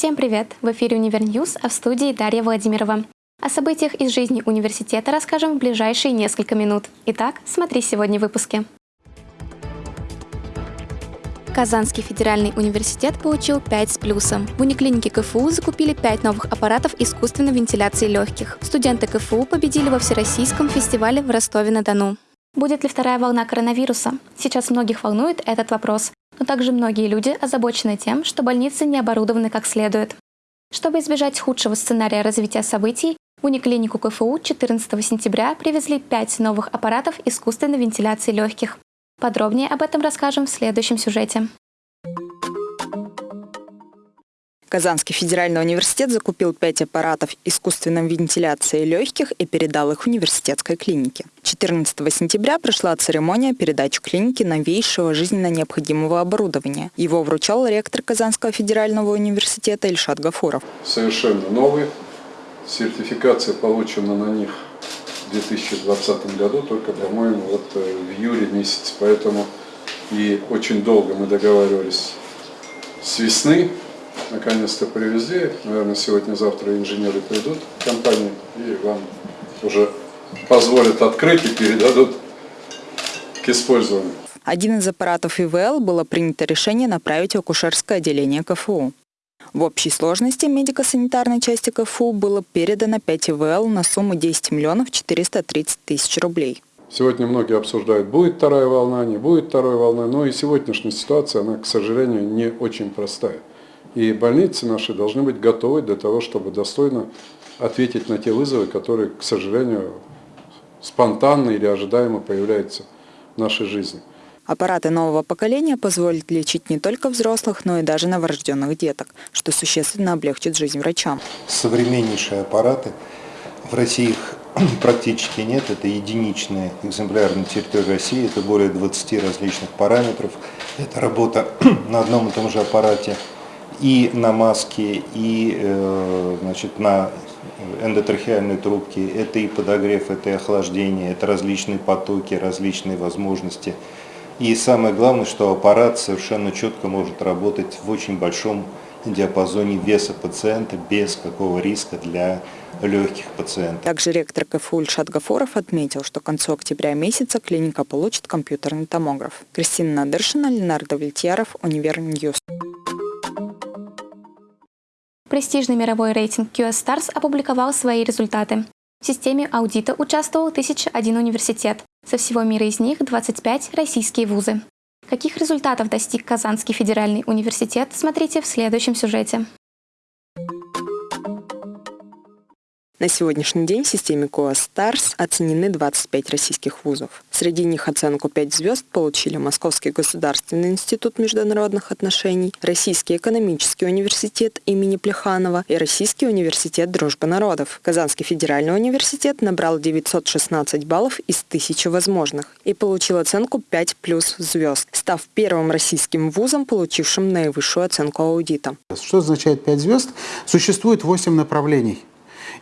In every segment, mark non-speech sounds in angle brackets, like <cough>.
Всем привет! В эфире Univer News, а в студии Дарья Владимирова. О событиях из жизни университета расскажем в ближайшие несколько минут. Итак, смотри сегодня в выпуске. Казанский федеральный университет получил 5 с плюсом. В униклинике КФУ закупили 5 новых аппаратов искусственной вентиляции легких. Студенты КФУ победили во Всероссийском фестивале в Ростове-на-Дону. Будет ли вторая волна коронавируса? Сейчас многих волнует этот вопрос, но также многие люди озабочены тем, что больницы не оборудованы как следует. Чтобы избежать худшего сценария развития событий, в униклинику КФУ 14 сентября привезли 5 новых аппаратов искусственной вентиляции легких. Подробнее об этом расскажем в следующем сюжете. Казанский федеральный университет закупил пять аппаратов искусственной вентиляции легких и передал их университетской клинике. 14 сентября прошла церемония передачи клиники новейшего жизненно необходимого оборудования. Его вручал ректор Казанского федерального университета Ильшат Гафуров. Совершенно новый. Сертификация получена на них в 2020 году, только, по-моему, вот э, в июле месяце. Поэтому и очень долго мы договаривались с весны наконец-то привезли. Наверное, сегодня-завтра инженеры придут в компанию и вам уже позволят открыть и передадут к использованию. Один из аппаратов ИВЛ было принято решение направить в акушерское отделение КФУ. В общей сложности медико-санитарной части КФУ было передано 5 ИВЛ на сумму 10 миллионов 430 тысяч рублей. Сегодня многие обсуждают, будет вторая волна, не будет второй волны, но и сегодняшняя ситуация, она, к сожалению, не очень простая. И больницы наши должны быть готовы для того, чтобы достойно ответить на те вызовы, которые, к сожалению, спонтанно или ожидаемо появляются в нашей жизни. Аппараты нового поколения позволят лечить не только взрослых, но и даже новорожденных деток, что существенно облегчит жизнь врачам. Современнейшие аппараты. В России их <clears throat> практически нет. Это единичные экземпляры на территории России. Это более 20 различных параметров. Это работа <clears throat> на одном и том же аппарате и на маске, и э, значит, на эндотрахеальной трубке. Это и подогрев, это и охлаждение, это различные потоки, различные возможности. И самое главное, что аппарат совершенно четко может работать в очень большом диапазоне веса пациента без какого риска для легких пациентов. Также ректор КФУ Ильшат Гафоров отметил, что к концу октября месяца клиника получит компьютерный томограф. Кристина Надыршина, Ленардо Вильтьяров, Univer News. Престижный мировой рейтинг QS Stars опубликовал свои результаты. В системе аудита участвовал 1001 университет. Со всего мира из них 25 российские вузы. Каких результатов достиг Казанский федеральный университет, смотрите в следующем сюжете. На сегодняшний день в системе КОА Stars оценены 25 российских вузов. Среди них оценку 5 звезд получили Московский государственный институт международных отношений, Российский экономический университет имени Плеханова и Российский университет дружбы народов. Казанский федеральный университет набрал 916 баллов из 1000 возможных и получил оценку 5 плюс звезд, став первым российским вузом, получившим наивысшую оценку аудита. Что означает 5 звезд? Существует 8 направлений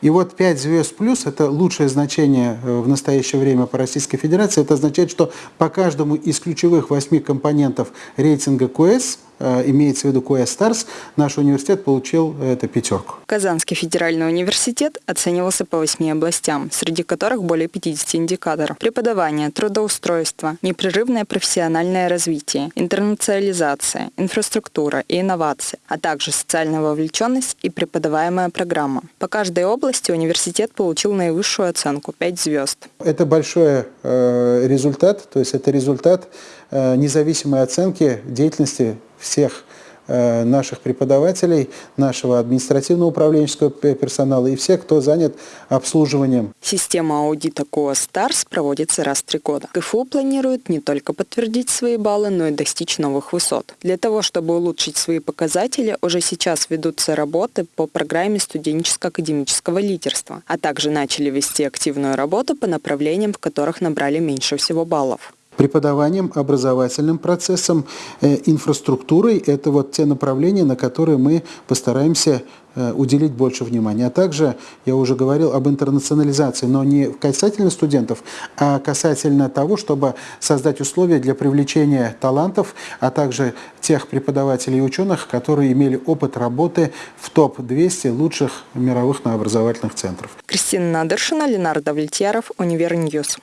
и вот 5 звезд плюс – это лучшее значение э, в настоящее время по Российской Федерации. Это означает, что по каждому из ключевых 8 компонентов рейтинга QS – имеется в виду QS Stars, наш университет получил эту пятерку. Казанский федеральный университет оценивался по восьми областям, среди которых более 50 индикаторов. Преподавание, трудоустройство, непрерывное профессиональное развитие, интернационализация, инфраструктура и инновации, а также социальная вовлеченность и преподаваемая программа. По каждой области университет получил наивысшую оценку – 5 звезд. Это большой э, результат, то есть это результат э, независимой оценки деятельности всех э, наших преподавателей, нашего административно-управленческого персонала и всех, кто занят обслуживанием. Система аудита QS Stars проводится раз в три года. КФУ планирует не только подтвердить свои баллы, но и достичь новых высот. Для того, чтобы улучшить свои показатели, уже сейчас ведутся работы по программе студенческо-академического лидерства, а также начали вести активную работу по направлениям, в которых набрали меньше всего баллов. Преподаванием, образовательным процессом, э, инфраструктурой. Это вот те направления, на которые мы постараемся э, уделить больше внимания. А также, я уже говорил об интернационализации, но не касательно студентов, а касательно того, чтобы создать условия для привлечения талантов, а также тех преподавателей и ученых, которые имели опыт работы в топ-200 лучших мировых образовательных центров. Кристина Надыршина, Ленардо Влетьяров, Univer News.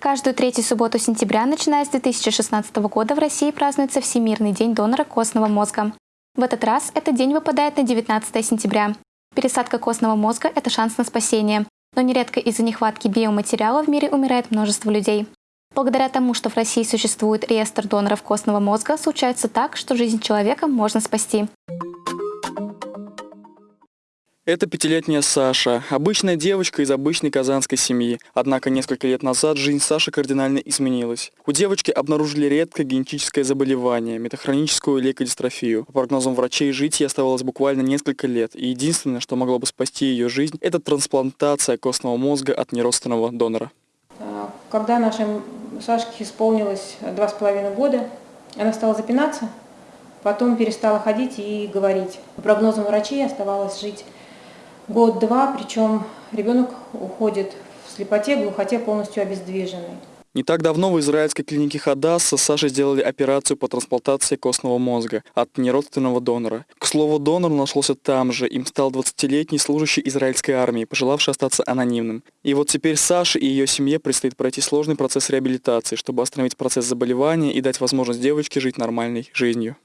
Каждую третью субботу сентября, начиная с 2016 года, в России празднуется Всемирный день донора костного мозга. В этот раз этот день выпадает на 19 сентября. Пересадка костного мозга – это шанс на спасение, но нередко из-за нехватки биоматериала в мире умирает множество людей. Благодаря тому, что в России существует реестр доноров костного мозга, случается так, что жизнь человека можно спасти. Это пятилетняя Саша, обычная девочка из обычной казанской семьи. Однако несколько лет назад жизнь Саши кардинально изменилась. У девочки обнаружили редкое генетическое заболевание – метахроническую лейкодистрофию. По прогнозам врачей, жить ей оставалось буквально несколько лет, и единственное, что могло бы спасти ее жизнь – это трансплантация костного мозга от неродственного донора. А, когда нашей Сашке исполнилось два с половиной года, она стала запинаться, потом перестала ходить и говорить. По прогнозам врачей оставалось жить год-два, причем ребенок уходит в слепоте, глухоте полностью обездвиженный. Не так давно в израильской клинике Хадасса Саше сделали операцию по трансплантации костного мозга от неродственного донора. К слову, донор нашелся там же. Им стал 20-летний служащий израильской армии, пожелавший остаться анонимным. И вот теперь Саше и ее семье предстоит пройти сложный процесс реабилитации, чтобы остановить процесс заболевания и дать возможность девочке жить нормальной жизнью.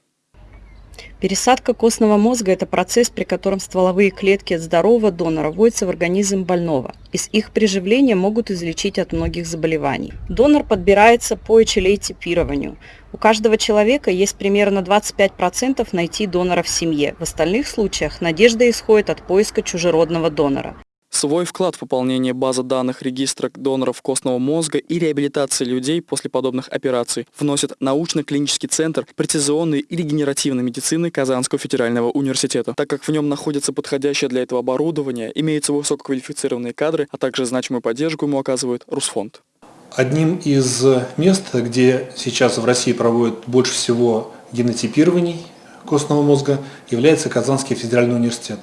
Пересадка костного мозга – это процесс, при котором стволовые клетки от здорового донора вводятся в организм больного. Из их приживления могут излечить от многих заболеваний. Донор подбирается по HLA-типированию. У каждого человека есть примерно 25% найти донора в семье. В остальных случаях надежда исходит от поиска чужеродного донора. Свой вклад в пополнение базы данных регистра доноров костного мозга и реабилитации людей после подобных операций вносит научно-клинический центр прецизионной и регенеративной медицины Казанского федерального университета. Так как в нем находится подходящее для этого оборудование, имеются высококвалифицированные кадры, а также значимую поддержку ему оказывает Русфонд. Одним из мест, где сейчас в России проводят больше всего генотипирований костного мозга, является Казанский федеральный университет.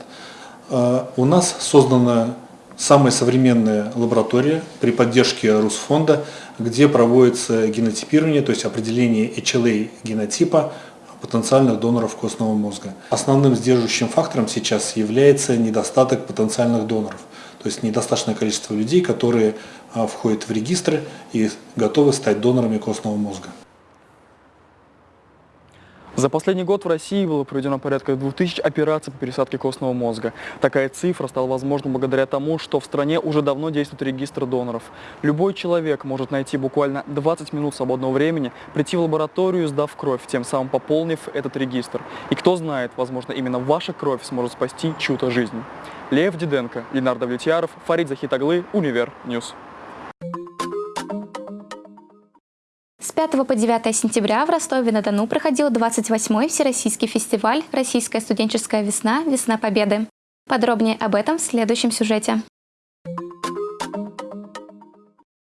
Э, у нас создана самая современная лаборатория при поддержке Русфонда, где проводится генотипирование, то есть определение HLA генотипа потенциальных доноров костного мозга. Основным сдерживающим фактором сейчас является недостаток потенциальных доноров, то есть недостаточное количество людей, которые а, входят в регистры и готовы стать донорами костного мозга. За последний год в России было проведено порядка 2000 операций по пересадке костного мозга. Такая цифра стала возможна благодаря тому, что в стране уже давно действует регистр доноров. Любой человек может найти буквально 20 минут свободного времени, прийти в лабораторию, сдав кровь, тем самым пополнив этот регистр. И кто знает, возможно, именно ваша кровь сможет спасти чью-то жизнь. Лев Диденко, Ленардо Влетьяров, Фарид Захитаглы, Univer News. 5 по 9 сентября в Ростове-на-Дону проходил 28-й Всероссийский фестиваль «Российская студенческая весна. Весна Победы». Подробнее об этом в следующем сюжете.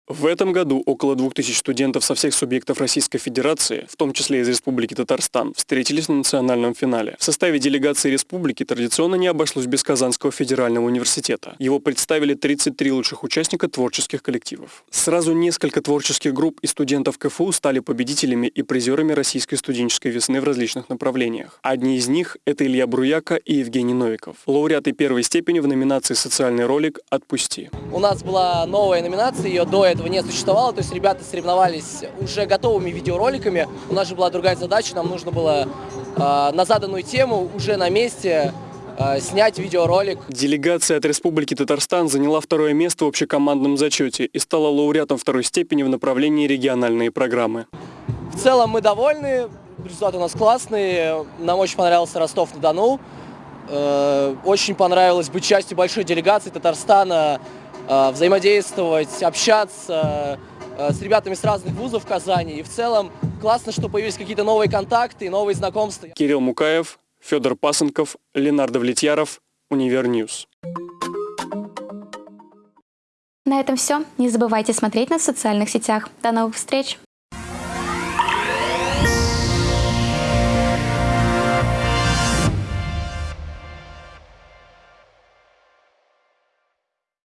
В этом году около 2000 студентов со всех субъектов Российской Федерации, в том числе из Республики Татарстан, встретились на национальном финале. В составе делегации республики традиционно не обошлось без Казанского федерального университета. Его представили 33 лучших участника творческих коллективов. Сразу несколько творческих групп и студентов КФУ стали победителями и призерами Российской студенческой весны в различных направлениях. Одни из них – это Илья Бруяка и Евгений Новиков. Лауреаты первой степени в номинации «Социальный ролик. Отпусти». У нас была новая номинация, ее до этого не существовало, то есть ребята соревновались уже готовыми видеороликами. У нас же была другая задача, нам нужно было э, на заданную тему уже на месте э, снять видеоролик. Делегация от Республики Татарстан заняла второе место в общекомандном зачете и стала лауреатом второй степени в направлении региональные программы. В целом мы довольны, результаты у нас классные, нам очень понравился Ростов-на-Дону. Э, очень понравилось быть частью большой делегации Татарстана взаимодействовать, общаться э, с ребятами с разных вузов Казани. И в целом классно, что появились какие-то новые контакты, новые знакомства. Кирилл Мукаев, Федор Пасынков, Ленардо Влетьяров, Univer News. На этом все. Не забывайте смотреть нас в социальных сетях. До новых встреч!